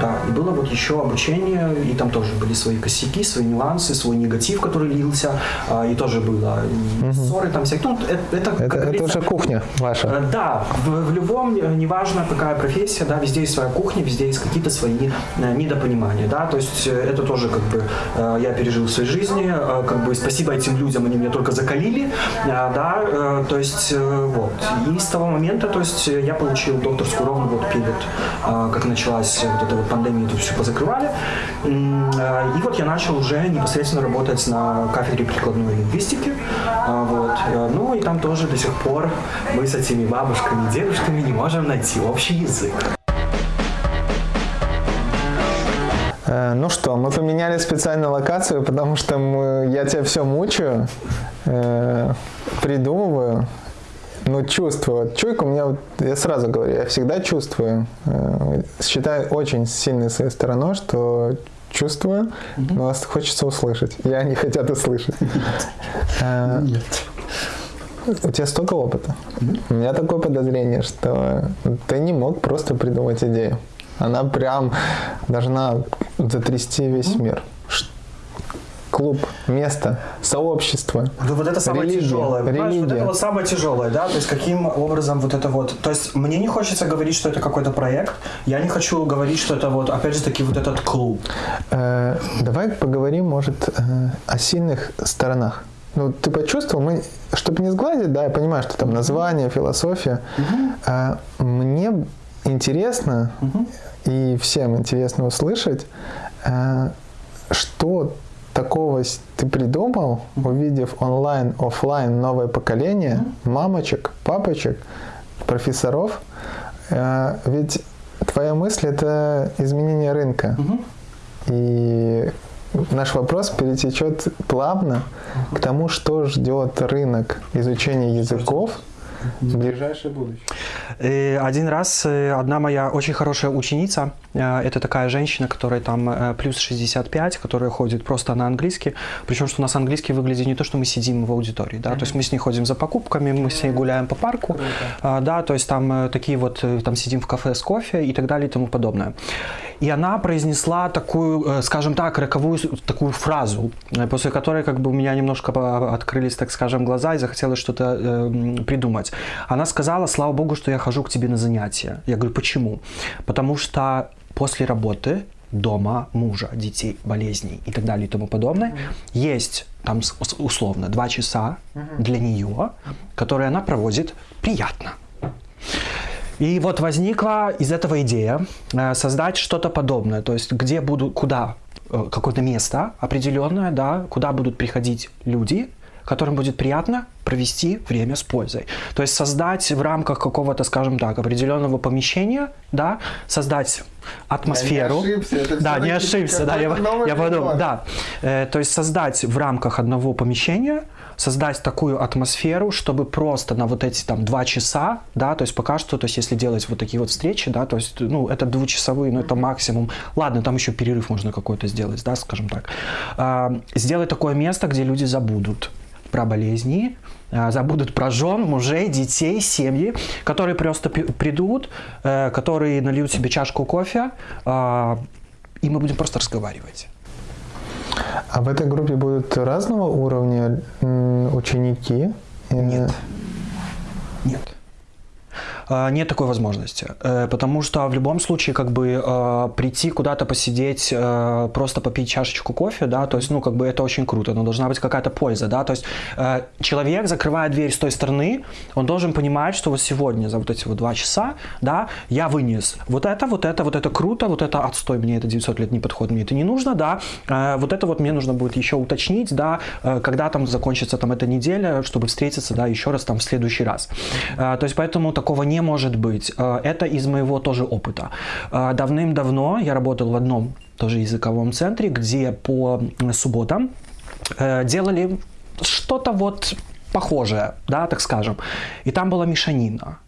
да, и было вот еще обучение, и там тоже были свои косяки, свои нюансы, свой негатив, который лился, а, и тоже было и ссоры там всякие. Ну, это, это, как Это, это уже кухня ваша. Э, Да, в, в любом, э, неважно какая профессия, да, везде есть своя кухня, везде есть какие-то свои э, недопонимания, да, то есть это тоже как бы я пережил в своей жизни, как бы спасибо этим людям, они меня только закалили, да, то есть вот. И с того момента, то есть я получил докторскую ровно вот перед, как началась вот эта вот пандемия, тут все позакрывали, э, и вот я начал уже непосредственно работать на кафедре прикладной лингвистики, а, вот, Э, ну и там тоже до сих пор мы с этими бабушками и дедушками не можем найти общий язык. Э, Ну что, мы поменяли специально локацию, потому что мы, я тебя все мучаю, э, придумываю, ну чувствую. Вот Чуйка у меня, я сразу говорю, я всегда чувствую. Э, считаю очень сильной своей стороной, что чувствую, но вас хочется услышать. И они хотят услышать. Э, Нет. У тебя столько опыта. У меня такое подозрение, что ты не мог просто придумать идею. Она прям должна затрясти весь мир. Клуб, место, сообщество. Ну, вот это самое Религия, тяжелое. Понимаешь, вот религия. это вот самое тяжелое, да, то есть каким образом вот это вот, то есть мне не хочется говорить, что это какой-то проект, я не хочу говорить, что это вот, опять же таки, вот этот клуб. Э, давай поговорим, может, э, о сильных сторонах. Ну, ты почувствовал, мы, чтобы не сгладить, да, я понимаю, что там название, философия. Э, мне интересно и всем интересно услышать, э, что такого ты придумал, увидев онлайн, офлайн новое поколение мамочек, папочек, профессоров? Э, ведь твоя мысль это изменение рынка. И наш вопрос перетечет плавно к тому, что ждет рынок изучения языков в ближайшее будущее. Э, один раз э, одна моя очень хорошая ученица, э, это такая женщина, которая там плюс 65, которая ходит просто на английский, причем что у нас английский выглядит не то, что мы сидим в аудитории, да, то есть мы с ней ходим за покупками, мы с ней гуляем по парку, Круто. да, то есть там такие вот, там сидим в кафе с кофе и так далее и тому подобное. И она произнесла такую, скажем так, роковую такую фразу, после которой как бы у меня немножко открылись, так скажем, глаза и захотелось что-то э, придумать. Она сказала, слава богу, что я хожу к тебе на занятия. Я говорю, почему? Потому что после работы дома, мужа, детей, болезней и так далее и тому подобное, mm-hmm. есть там условно два часа mm-hmm. для нее, которые она проводит приятно. И вот возникла из этого идея э, создать что-то подобное, то есть где буду, куда э, какое-то место определенное, да, куда будут приходить люди, которым будет приятно провести время с пользой. То есть создать в рамках какого-то, скажем так, определенного помещения, да, создать атмосферу. Я не ошибся, это да, не ошибся, да, я, я подумал, да. Э, то есть создать в рамках одного помещения создать такую атмосферу, чтобы просто на вот эти там два часа, да, то есть пока что, то есть если делать вот такие вот встречи, да, то есть, ну, это двухчасовые, ну, это максимум, ладно, там еще перерыв можно какой-то сделать, да, скажем так, э, сделать такое место, где люди забудут про болезни, а, забудут про жен, мужей, детей, семьи, которые просто придут, э, которые нальют себе чашку кофе, а, и мы будем просто разговаривать. А в этой группе будут разного уровня ученики? Нет. Нет. А, нет такой возможности, э, потому что в любом случае как бы э, прийти куда-то посидеть, э, просто попить чашечку кофе, да, то есть, ну, как бы это очень круто, но должна быть какая-то польза, да, то есть человек, закрывая дверь с той стороны, он должен понимать, что вот сегодня за вот эти вот два часа, да, я вынес вот это, вот это, вот это круто, вот это отстой, мне это 900 лет не подходит, мне это не нужно, да, вот это вот мне нужно будет еще уточнить, да, когда там закончится там эта неделя, чтобы встретиться, да, еще раз там в следующий раз. То есть поэтому такого не может быть. Э, это из моего тоже опыта. Э, давным-давно я работал в одном тоже языковом центре, где по субботам э, делали что-то вот похожее, да, так скажем. И там была мешанина.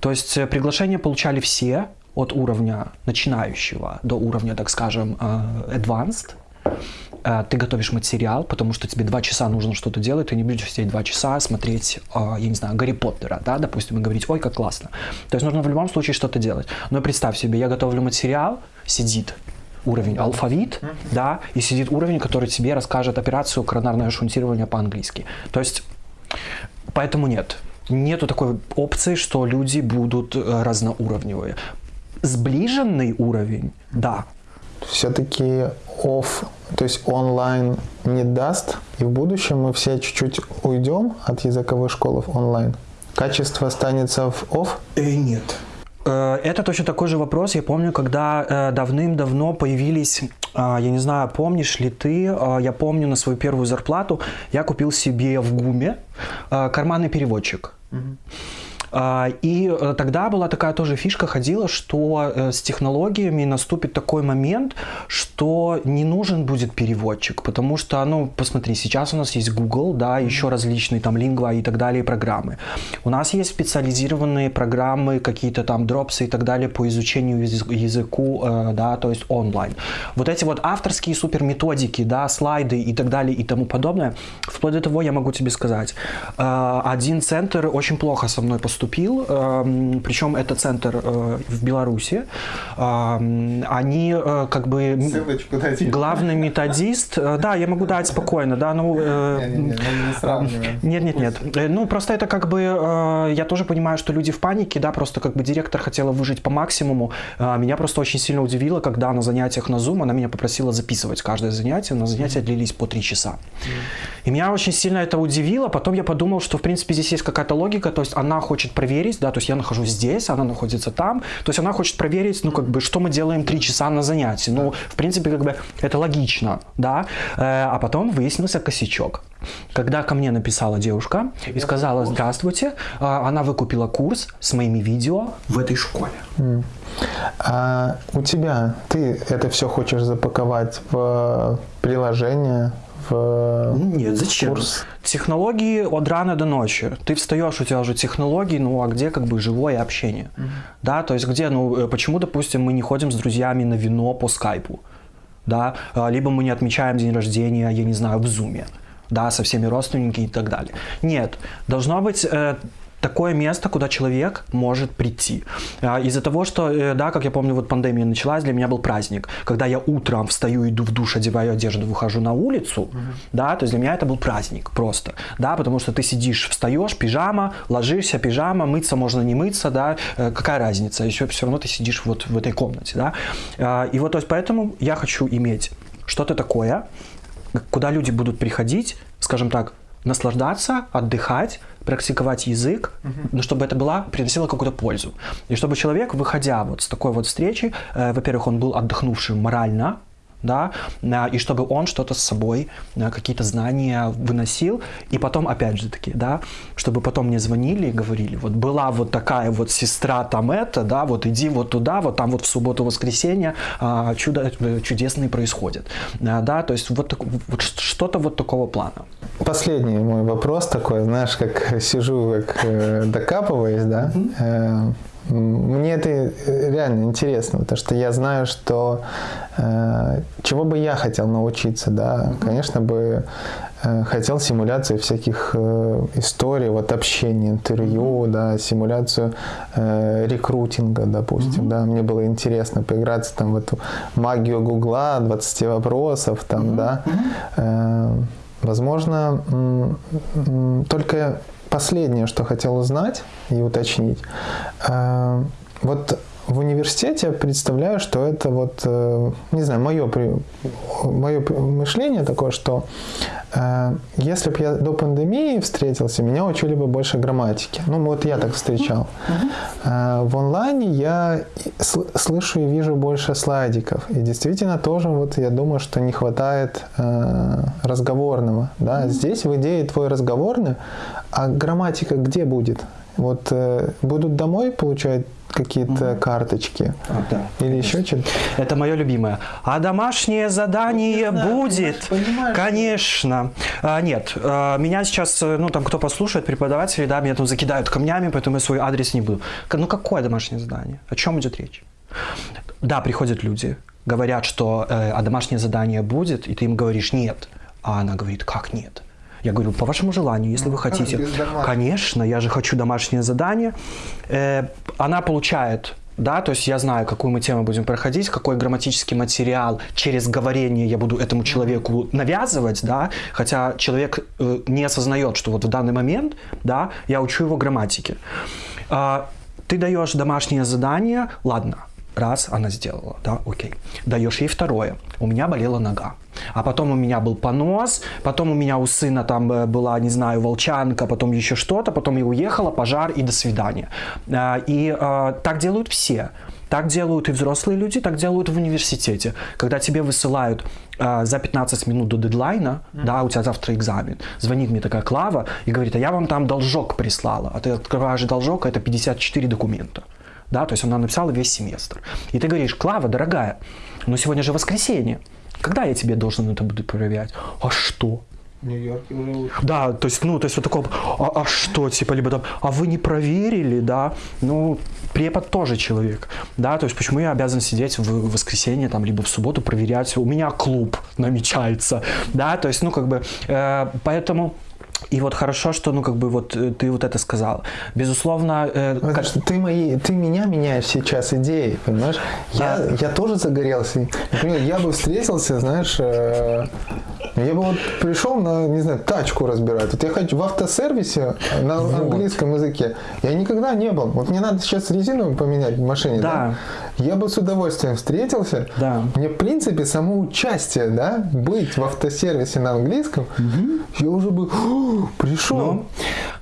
То есть приглашения получали все, от уровня начинающего до уровня, так скажем, advanced. Э, ты готовишь материал, потому что тебе два часа нужно что-то делать, ты не будешь сидеть два часа смотреть, э, я не знаю, Гарри Поттера, да, допустим, и говорить, ой, как классно. То есть нужно в любом случае что-то делать. Но представь себе, я готовлю материал, сидит уровень алфавит, да, и сидит уровень, который тебе расскажет операцию коронарное шунтирование по-английски. То есть, поэтому нет. Нету такой опции, что люди будут э, разноуровневые. Сближенный уровень, да, все-таки оф, то есть онлайн не даст, и в будущем мы все чуть-чуть уйдем от языковых школ в онлайн. Качество останется в оф? Э, нет. Э, это точно такой же вопрос. Я помню, когда э, давным-давно появились, э, я не знаю, помнишь ли ты, э, я помню на свою первую зарплату я купил себе в ГУМе карманный переводчик. Mm-hmm. А, и э, тогда была такая тоже фишка ходила, что э, с технологиями наступит такой момент, что не нужен будет переводчик, потому что, ну, посмотри, сейчас у нас есть Google, да, еще различные там лингва и так далее программы. У нас есть специализированные программы, какие-то там дропсы и так далее по изучению языку, э, да, то есть онлайн. Вот эти вот авторские супер методики, да, слайды и так далее и тому подобное, вплоть до того я могу тебе сказать, один центр очень плохо со мной поступил поступил, эм, причем это центр э, в Беларуси. Эм, они э, как бы Ссылочку главный методист. Э, да, я могу дать спокойно, да, ну. Нет, нет, нет. Ну просто это как бы я тоже понимаю, что люди в панике, да, просто как бы директор хотела выжить по максимуму. Меня просто очень сильно удивило, когда на занятиях на Zoom она меня попросила записывать каждое занятие. На занятия длились по три часа. И меня очень сильно это удивило. Потом я подумал, что в принципе здесь есть какая-то логика, то есть она хочет хочет проверить, да, то есть я нахожусь здесь, она находится там, то есть она хочет проверить, ну, как бы, что мы делаем три часа на занятии. Ну, в принципе, как бы, это логично, да. Э, а потом выяснился косячок. Когда ко мне написала девушка и сказала «Здравствуйте», а, она выкупила курс с моими видео в этой школе. А у тебя, ты это все хочешь запаковать в приложение, в Нет, зачем? курс? Технологии от рана до ночи. Ты встаешь, у тебя уже технологии, ну а где как бы живое общение? Да, то есть где, ну э, почему, допустим, мы не ходим с друзьями на вино по скайпу? Да, А, либо мы не отмечаем день рождения, я не знаю, в зуме, да, со всеми родственниками и так далее. Нет, должно быть э, такое место, куда человек может прийти. А, Из-за того, что, э, да, как я помню, вот пандемия началась, для меня был праздник, когда я утром встаю, иду в душ, одеваю одежду, выхожу на улицу, да, то есть для меня это был праздник просто, да, потому что ты сидишь, встаешь, пижама, ложишься, пижама, мыться можно не мыться, да, э, какая разница, еще все равно ты сидишь вот в этой комнате, да, А, и вот, то есть поэтому я хочу иметь что-то такое, куда люди будут приходить, скажем так, наслаждаться, отдыхать, практиковать язык, но чтобы это была, приносило какую-то пользу. И чтобы человек, выходя вот с такой вот встречи, э, во-первых, он был отдохнувшим морально, да, а, и чтобы он что-то с собой, а, какие-то знания выносил, и потом, опять же таки, да, чтобы потом мне звонили и говорили, вот была вот такая вот сестра там это, да, вот иди вот туда, вот там вот в субботу-воскресенье а, чудо э, чудесные происходят, А, да, то есть вот, вот что-то вот такого плана. Последний мой вопрос такой, знаешь, как сижу, как э, докапываюсь, да. Э, м, мне это э, реально интересно, потому что я знаю, что э, чего бы я хотел научиться, да, конечно бы э, хотел симуляцию всяких э, историй, вот общения, интервью, да, симуляцию э, рекрутинга, допустим, да, мне было интересно поиграться там в эту магию Гугла, 20 вопросов, там, да, Э, Возможно, только последнее, что хотел узнать и уточнить. Э, Вот в университете я представляю, что это вот, э, не знаю, мое, мое мышление такое, что э, если бы я до пандемии встретился, меня учили бы больше грамматики. Ну, вот я так встречал. В онлайне я слышу и вижу больше слайдиков. И действительно тоже вот я думаю, что не хватает разговорного. Да? Здесь в идее твой разговорный, а грамматика где будет? Вот э, будут домой получать какие-то карточки или еще что-то? Это мое любимое. А домашнее задание будет? понимаешь, Конечно. А, нет, а, меня сейчас, э, ну там кто послушает, преподаватели, да, меня там закидают камнями, поэтому я свой адрес не буду. Ну какое домашнее задание? О чем идет речь? Да, приходят люди, говорят, что э, а домашнее задание будет, и ты им говоришь нет. А она говорит, как нет? Я говорю, по вашему желанию, если вы хотите. без домашнего? Конечно, я же хочу домашнее задание. Э, она получает, да, то есть я знаю, какую мы тему будем проходить, какой грамматический материал через говорение я буду этому человеку навязывать, да, хотя человек э, не осознает, что вот в данный момент, да, я учу его грамматике. А, ты даешь домашнее задание, ладно, раз она сделала, да, окей. Даешь ей второе. У меня болела нога. А потом у меня был понос, потом у меня у сына там э, была, не знаю, волчанка, потом еще что-то, потом я уехала, пожар и до свидания. А, И а, так делают все. Так делают и взрослые люди, так делают в университете. Когда тебе высылают а, за 15 минут до дедлайна, да, у тебя завтра экзамен, звонит мне такая Клава и говорит, а я вам там должок прислала. А ты открываешь должок, а это 54 документа. Да, то есть она написала весь семестр. И ты говоришь, Клава, дорогая, но сегодня же воскресенье. Когда я тебе должен это буду проверять? А что? Нью-Йорке уже Да, то есть, ну, то есть вот такого, а, а что, типа, либо там, а вы не проверили, да, ну, препод тоже человек, да, то есть почему я обязан сидеть в воскресенье, там, либо в субботу проверять, у меня клуб намечается, да, то есть, ну, как бы, э, поэтому... И вот хорошо, что, ну, как бы, вот э, ты вот это сказал. Безусловно, э, Потому как- что ты, мои, ты меня меняешь сейчас идеей, понимаешь? Я, я тоже загорелся. Например, я бы встретился, знаешь, э, Я бы вот пришел на, не знаю, тачку разбирать. Вот я хочу в автосервисе на Вот. английском языке. Я никогда не был. Вот мне надо сейчас резину поменять в машине, да? Да. Я бы с удовольствием встретился. Да. Мне, в принципе, само участие, да, быть в автосервисе на английском, я уже бы «О, пришел. Ну,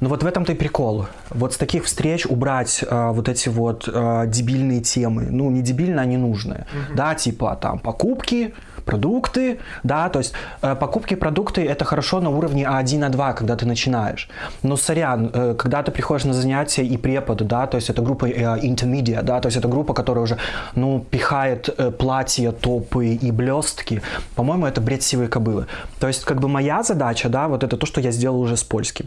ну вот в этом-то и прикол. Вот с таких встреч убрать а, вот эти вот а, дебильные темы. Ну, не дебильные, а ненужные. Да, типа там покупки, продукты, да, то есть э, покупки, продукты это хорошо на уровне А1, А2, когда ты начинаешь. Но сорян, э, когда ты приходишь на занятия и препод, да, то есть это группа э, intermediate, да, то есть это группа, которая уже, ну, пихает э, платья, топы и блестки, по-моему, это бред сивой кобылы. То есть как бы моя задача, да, вот это то, что я сделал уже с польским.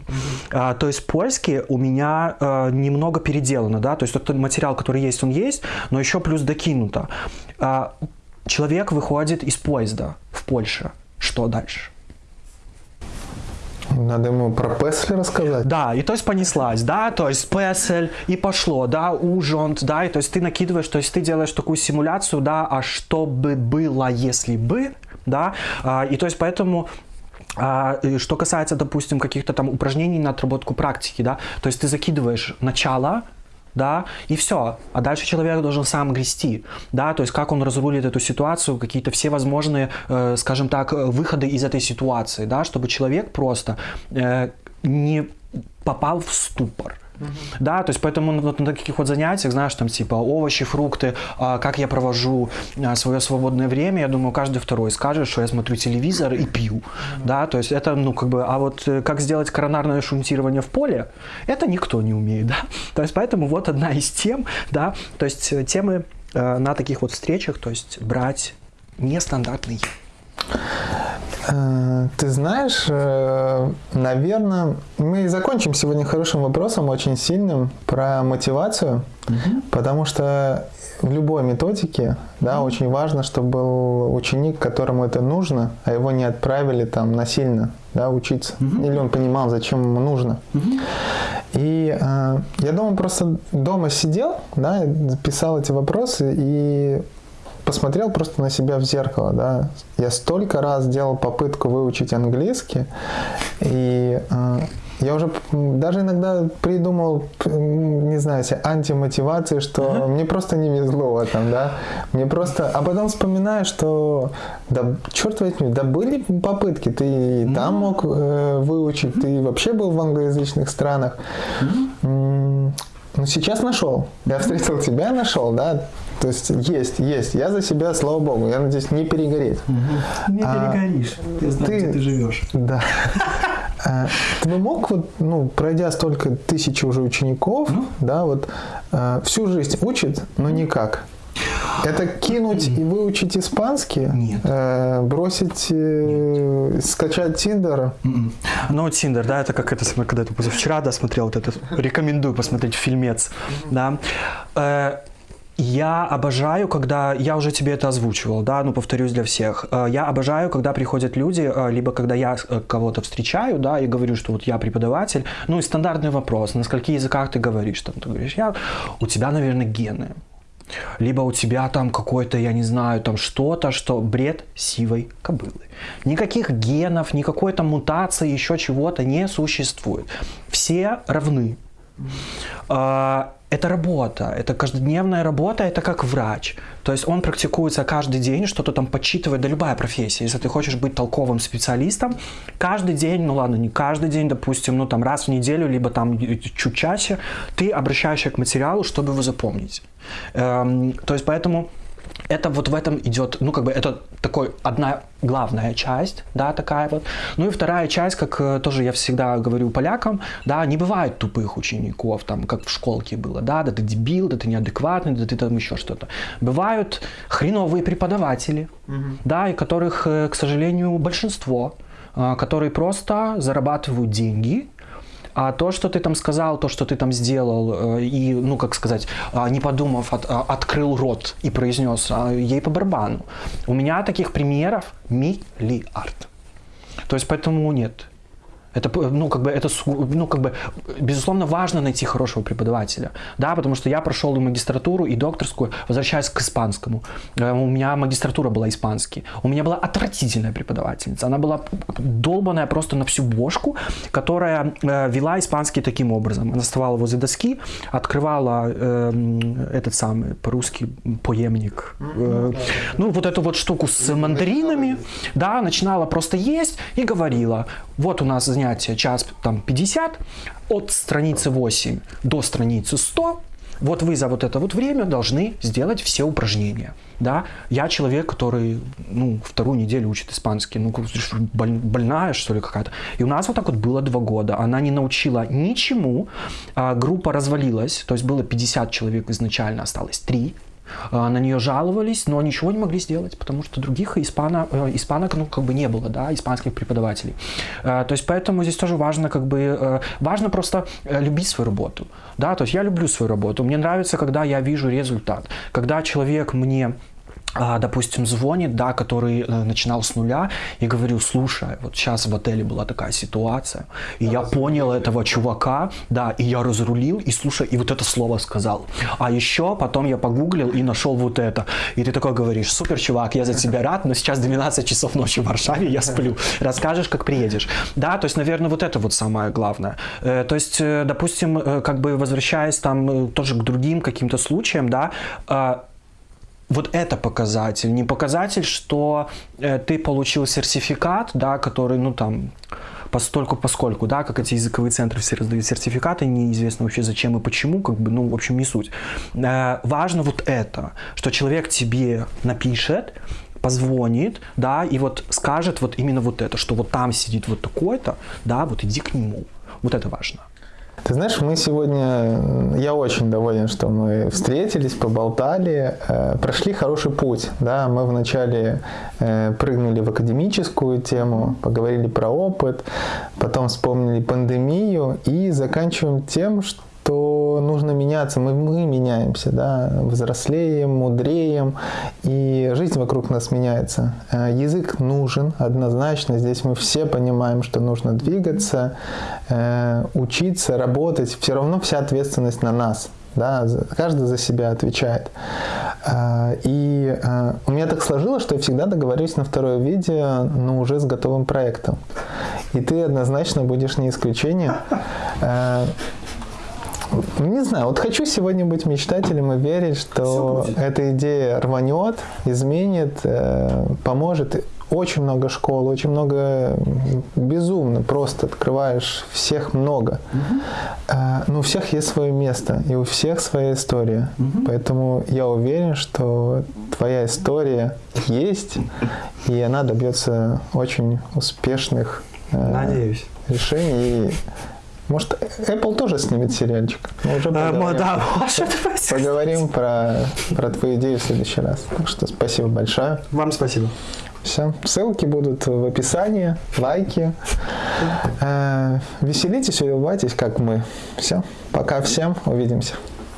А, то есть польский у меня э, немного переделано, да, то есть тот материал, который есть, он есть, но еще плюс докинуто. А, человек выходит из поезда в Польше. Что дальше? Надо ему про Песли рассказать. Да, и то есть понеслась, да, то есть песель, и пошло, да, ужонт, да, и то есть ты накидываешь, то есть ты делаешь такую симуляцию, да, а что бы было, если бы, да, а, и то есть поэтому а, что касается, допустим, каких-то там упражнений на отработку практики, да, то есть ты закидываешь начало, да, и все. А дальше человек должен сам грести, да, то есть как он разрулит эту ситуацию, какие-то все возможные, э, скажем так, э, выходы из этой ситуации, да, чтобы человек просто э, не попал в ступор. Да, то есть поэтому на, вот на таких вот занятиях, знаешь, там типа овощи, фрукты, а, как я провожу а, свое свободное время, я думаю, каждый второй скажет, что я смотрю телевизор и пью, да, то есть это, ну, как бы, а вот э, как сделать коронарное шунтирование в поле, это никто не умеет, да, то есть поэтому вот одна из тем, да, то есть э, темы э, на таких вот встречах, то есть брать нестандартные. Э, Ты знаешь, э, наверное, мы и закончим сегодня хорошим вопросом, очень сильным, про мотивацию, потому что в любой методике, да, очень важно, чтобы был ученик, которому это нужно, а его не отправили там насильно, да, учиться, или он понимал, зачем ему нужно. И э, я дома просто дома сидел, да, писал эти вопросы и посмотрел просто на себя в зеркало, да. Я столько раз делал попытку выучить английский, и э, я уже даже иногда придумал, не знаю, антимотивации, что мне просто не везло в этом, да. Мне просто, а потом вспоминаю, что, да, черт возьми, да были попытки, ты и там мог э, выучить, ты вообще был в англоязычных странах. М, Ну, сейчас нашел. Я встретил тебя, нашел, да. То есть есть, есть. Я за себя, слава богу, я надеюсь, не перегореть. Не А, перегоришь, я знаю, ты- где ты живешь. Да. А, Ты бы мог, вот, ну, пройдя столько тысяч уже учеников, да, вот а, всю жизнь учит, но никак. Это кинуть и выучить испанский, Нет. э, бросить, э, скачать Тиндер. Мгм. Ну, Тиндер, да, это как это, когда я позавчера, да, смотрел вот это, рекомендую посмотреть фильмец, да. Э, Я обожаю, когда, я уже тебе это озвучивал, да, ну, повторюсь для всех, я обожаю, когда приходят люди, либо когда я кого-то встречаю, да, и говорю, что вот я преподаватель, ну, и стандартный вопрос, на скольких языках ты говоришь, там, ты говоришь, я, у тебя, наверное, гены, либо у тебя там какой-то, я не знаю, там что-то, что бред сивой кобылы. Никаких генов, никакой там мутации, еще чего-то не существует. Все равны. А, Это работа, это каждодневная работа, это как врач. То есть он практикуется каждый день, что-то там подсчитывает, да любая профессия. Если ты хочешь быть толковым специалистом, каждый день, ну ладно, не каждый день, допустим, ну там раз в неделю, либо там чуть чаще, ты обращаешься к материалу, чтобы его запомнить. Эм, то есть поэтому это вот в этом идет, ну как бы это такой одна главная часть, да, такая вот. Ну и вторая часть, как э, тоже я всегда говорю полякам, да, не бывает тупых учеников, там, как в школке было, да, да ты дебил, да ты неадекватный, да ты там еще что-то. Бывают хреновые преподаватели, да, и которых, э, к сожалению, большинство, э, которые просто зарабатывают деньги, а то, что ты там сказал, то, что ты там сделал, э, и, ну, как сказать, а, не подумав, от- а, открыл рот и произнес, а, ей по барабану. У меня таких примеров миллиард. То есть поэтому нет. Это, ну, как бы, это, ну, как бы, безусловно, важно найти хорошего преподавателя, да, потому что я прошел и магистратуру, и докторскую, возвращаясь к испанскому. Э, у меня магистратура была испанский. У меня была отвратительная преподавательница. Она была долбанная просто на всю бошку, которая э, вела испанский таким образом. Она вставала возле доски, открывала э, этот самый по-русски поемник, э, ну, вот эту вот штуку с мандаринами, да, начинала просто есть и говорила, вот у нас занятие час там 50, от страницы 8 до страницы 100, вот вы за вот это вот время должны сделать все упражнения. Да? Я человек, который ну, вторую неделю учит испанский. Ну, больная, что ли, какая-то. И у нас вот так вот было два года. Она не научила ничему. А, группа развалилась. То есть было 50 человек изначально, осталось 3. А, на нее жаловались, но ничего не могли сделать, потому что других испано, э, испанок ну, как бы не было, да, испанских преподавателей. А, то есть поэтому здесь тоже важно, как бы, э, важно просто э, любить свою работу. Да, то есть я люблю свою работу, мне нравится, когда я вижу результат, когда человек мне допустим, звонит, да, который э, начинал с нуля, и говорю, слушай, вот сейчас в отеле была такая ситуация, и я понял этого чувака, да, и я разрулил, и слушай, и вот это слово сказал. А еще потом я погуглил и нашел вот это. И ты такой говоришь, супер, чувак, я за тебя рад, но сейчас 12 часов ночи в Варшаве, я сплю. Расскажешь, как приедешь. Да, то есть, наверное, вот это вот самое главное. Э, то есть, э, допустим, как бы возвращаясь там тоже к другим каким-то случаям, да, вот это показатель, не показатель, что э, ты получил сертификат, да, который, ну там, постольку поскольку, да, как эти языковые центры все раздают сертификаты, неизвестно вообще зачем и почему, как бы, ну, в общем, не суть. Э, важно вот это, что человек тебе напишет, позвонит, да, и вот скажет вот именно вот это, что вот там сидит вот такой-то, да, вот иди к нему. Вот это важно. Ты знаешь, мы сегодня, я очень доволен, что мы встретились, поболтали, э, прошли хороший путь. Да? Мы вначале э, прыгнули в академическую тему, поговорили про опыт, потом вспомнили пандемию и заканчиваем тем, что нужно меняться, мы, мы меняемся, да, взрослеем, мудреем, и жизнь вокруг нас меняется. Э, язык нужен однозначно, здесь мы все понимаем, что нужно двигаться, э, учиться, работать, все равно вся ответственность на нас. Да, каждый за себя отвечает. Э, и у меня так сложилось, что я всегда договорюсь на второе видео, но уже с готовым проектом. И ты однозначно будешь не исключением. Не знаю, вот хочу сегодня быть мечтателем и верить, что эта идея рванет, изменит, э, поможет. Очень много школ, очень много безумно, просто открываешь, всех много. Угу. Но у всех есть свое место, и у всех своя история. Угу. Поэтому я уверен, что твоя история есть, и она добьется очень успешных э, Надеюсь. решений. Может, Apple тоже снимет сериальчик? Мы уже поговорим, да, поговорим про, про твою идею в следующий раз. Так что спасибо большое. Вам спасибо. Все. Ссылки будут в описании, лайки. Э, веселитесь, улыбайтесь, как мы. Все. Пока всем. Увидимся.